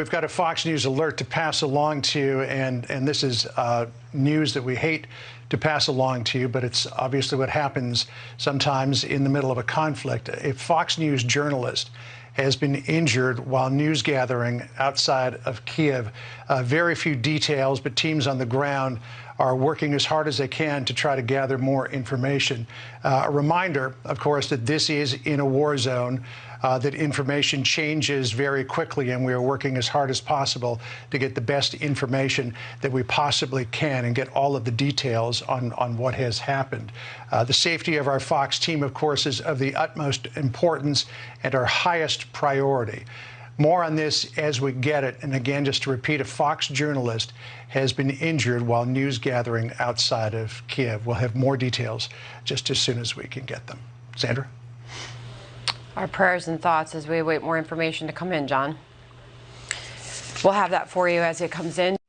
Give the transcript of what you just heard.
We've got a Fox News alert to pass along to you, and, and this is uh, news that we hate to pass along to you, but it's obviously what happens sometimes in the middle of a conflict. A Fox News journalist has been injured while news gathering outside of Kiev. Uh, very few details, but teams on the ground are working as hard as they can to try to gather more information. Uh, a reminder, of course, that this is in a war zone, uh, that information changes very quickly, and we are working as hard as possible to get the best information that we possibly can and get all of the details on, on what has happened. Uh, the safety of our Fox team, of course, is of the utmost importance and our highest priority. More on this as we get it. And again, just to repeat, a Fox journalist has been injured while news gathering outside of Kiev. We'll have more details just as soon as we can get them. Sandra? Our prayers and thoughts as we await more information to come in, John. We'll have that for you as it comes in.